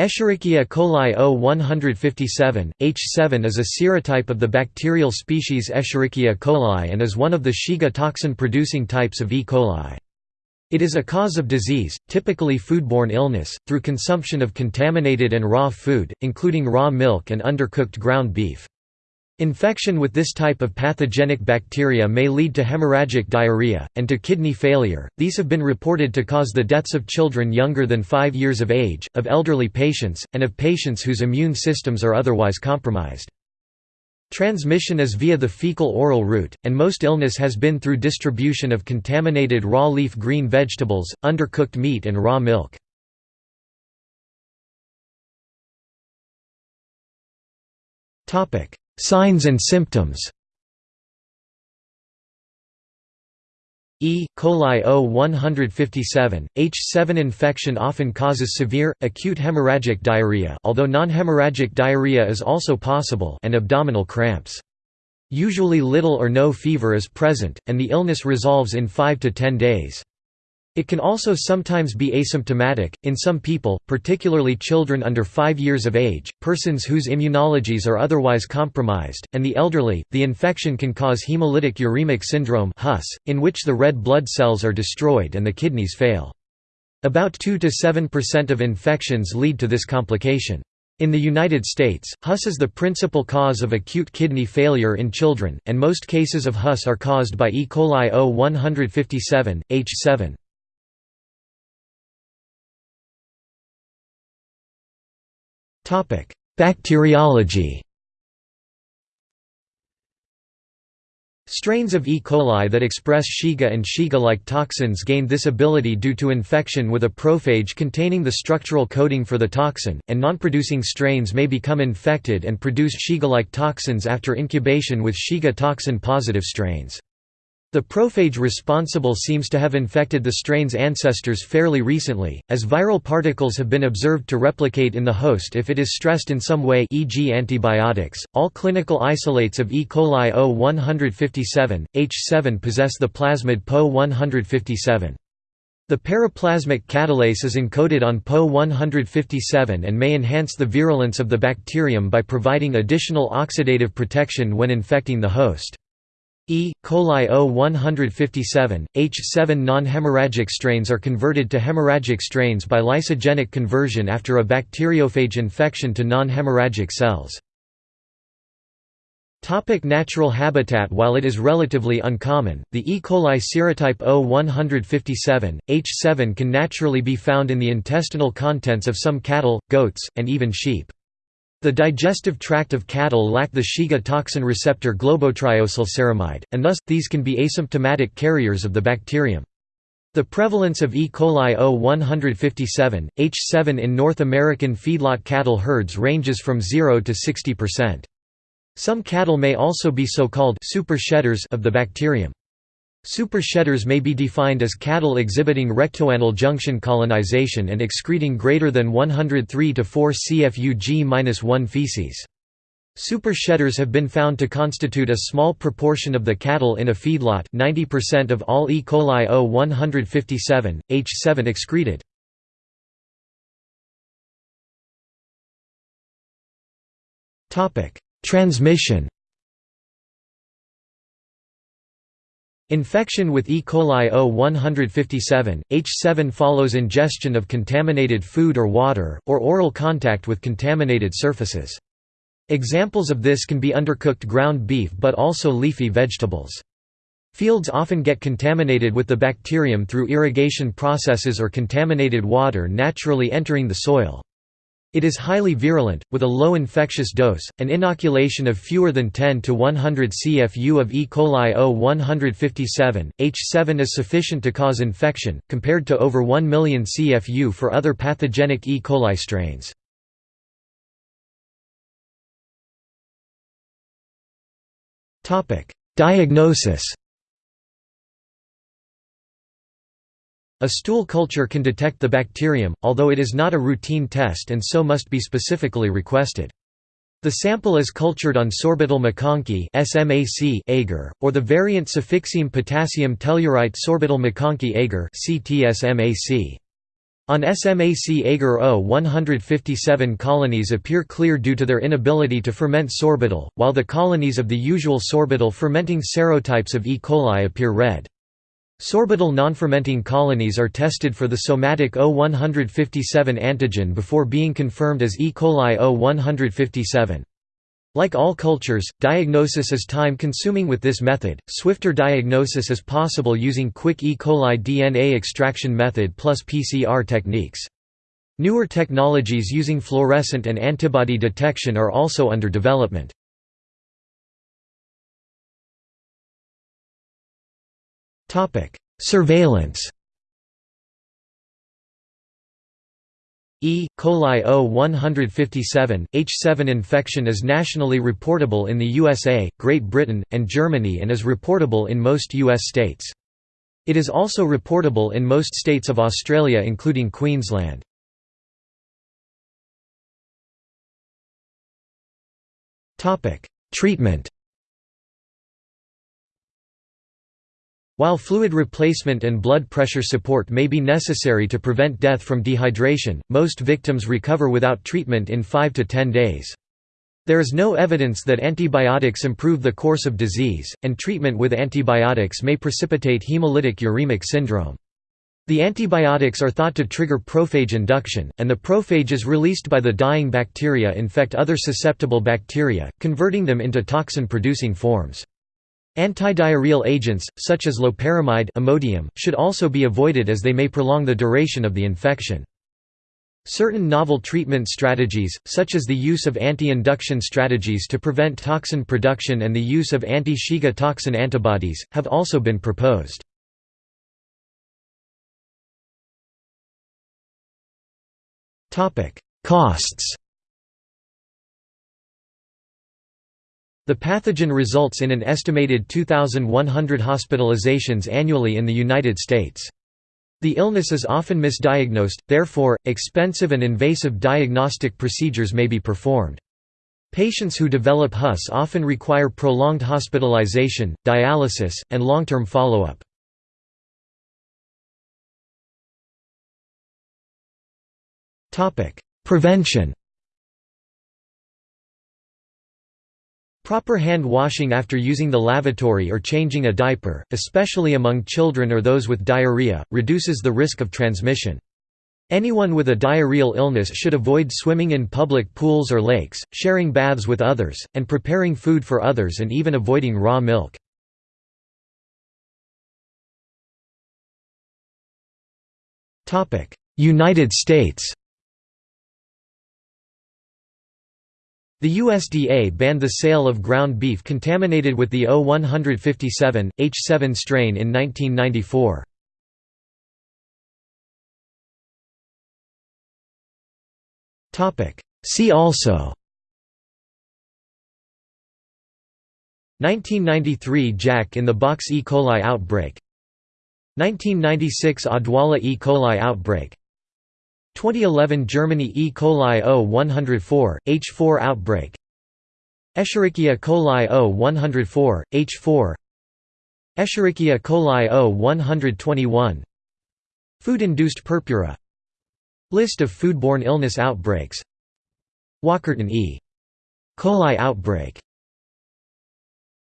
Escherichia coli O157, H7 is a serotype of the bacterial species Escherichia coli and is one of the Shiga toxin-producing types of E. coli. It is a cause of disease, typically foodborne illness, through consumption of contaminated and raw food, including raw milk and undercooked ground beef. Infection with this type of pathogenic bacteria may lead to hemorrhagic diarrhea, and to kidney failure. These have been reported to cause the deaths of children younger than 5 years of age, of elderly patients, and of patients whose immune systems are otherwise compromised. Transmission is via the fecal-oral route, and most illness has been through distribution of contaminated raw leaf green vegetables, undercooked meat and raw milk. Topic: Signs and symptoms E. coli O157, H7 infection often causes severe, acute hemorrhagic diarrhea although non-hemorrhagic diarrhea is also possible and abdominal cramps. Usually little or no fever is present, and the illness resolves in 5 to 10 days. It can also sometimes be asymptomatic, in some people, particularly children under 5 years of age, persons whose immunologies are otherwise compromised, and the elderly. The infection can cause hemolytic uremic syndrome in which the red blood cells are destroyed and the kidneys fail. About 2 to 7% of infections lead to this complication. In the United States, HUS is the principal cause of acute kidney failure in children, and most cases of HUS are caused by E. coli O157, H7. Bacteriology Strains of E. coli that express Shiga and Shiga-like toxins gained this ability due to infection with a prophage containing the structural coding for the toxin, and non-producing strains may become infected and produce Shiga-like toxins after incubation with Shiga toxin-positive strains. The prophage responsible seems to have infected the strain's ancestors fairly recently, as viral particles have been observed to replicate in the host if it is stressed in some way e.g. antibiotics. All clinical isolates of E. coli O157, H7 possess the plasmid PO157. The periplasmic catalase is encoded on PO157 and may enhance the virulence of the bacterium by providing additional oxidative protection when infecting the host. E. coli O157, H7 non-hemorrhagic strains are converted to hemorrhagic strains by lysogenic conversion after a bacteriophage infection to non-hemorrhagic cells. Topic natural habitat While it is relatively uncommon, the E. coli serotype O157, H7 can naturally be found in the intestinal contents of some cattle, goats, and even sheep. The digestive tract of cattle lack the Shiga toxin receptor globotriaosylceramide, and thus, these can be asymptomatic carriers of the bacterium. The prevalence of E. coli O157, H7 in North American feedlot cattle herds ranges from 0 to 60%. Some cattle may also be so-called super shedders of the bacterium. Supershedders may be defined as cattle exhibiting rectoanal junction colonization and excreting greater than 103 to 4 CFU-G-1 feces. Supershedders have been found to constitute a small proportion of the cattle in a feedlot 90% of all E. coli O157, H7 excreted. Transmission Infection with E. coli O157, H7 follows ingestion of contaminated food or water, or oral contact with contaminated surfaces. Examples of this can be undercooked ground beef but also leafy vegetables. Fields often get contaminated with the bacterium through irrigation processes or contaminated water naturally entering the soil. It is highly virulent, with a low infectious dose. An inoculation of fewer than 10 to 100 CFU of E. coli O157, H7 is sufficient to cause infection, compared to over 1 million CFU for other pathogenic E. coli strains. Diagnosis A stool culture can detect the bacterium, although it is not a routine test and so must be specifically requested. The sample is cultured on sorbitol MacConkey SMAC agar, or the variant cefixime potassium tellurite sorbitol MacConkey agar CTSMAC. On SMAC Agar O157 colonies appear clear due to their inability to ferment sorbitol, while the colonies of the usual sorbitol fermenting serotypes of E. coli appear red. Sorbitol non-fermenting colonies are tested for the somatic O157 antigen before being confirmed as E. coli O157. Like all cultures, diagnosis is time-consuming with this method. Swifter diagnosis is possible using quick E. coli DNA extraction method plus PCR techniques. Newer technologies using fluorescent and antibody detection are also under development. Topic: Surveillance E. coli O157, H7 infection is nationally reportable in the USA, Great Britain, and Germany and is reportable in most U.S. states. It is also reportable in most states of Australia including Queensland. Treatment While fluid replacement and blood pressure support may be necessary to prevent death from dehydration, most victims recover without treatment in 5 to 10 days. There is no evidence that antibiotics improve the course of disease, and treatment with antibiotics may precipitate hemolytic uremic syndrome. The antibiotics are thought to trigger prophage induction, and the prophages released by the dying bacteria infect other susceptible bacteria, converting them into toxin-producing forms. Antidiarrheal agents, such as loperamide Imodium, should also be avoided as they may prolong the duration of the infection. Certain novel treatment strategies, such as the use of anti-induction strategies to prevent toxin production and the use of anti-Shiga toxin antibodies, have also been proposed. Costs The pathogen results in an estimated 2,100 hospitalizations annually in the United States. The illness is often misdiagnosed, therefore, expensive and invasive diagnostic procedures may be performed. Patients who develop HUS often require prolonged hospitalization, dialysis, and long-term follow-up. Prevention Proper hand washing after using the lavatory or changing a diaper, especially among children or those with diarrhea, reduces the risk of transmission. Anyone with a diarrheal illness should avoid swimming in public pools or lakes, sharing baths with others, and preparing food for others and even avoiding raw milk. United States The USDA banned the sale of ground beef contaminated with the O157, H7 strain in 1994. See also 1993 Jack in the Box E. coli outbreak 1996 Odwalla E. coli outbreak 2011 Germany E. coli O104, H4 outbreak. Escherichia coli O104, H4 Escherichia coli O121 Food-induced purpura. List of foodborne illness outbreaks. Walkerton E. coli outbreak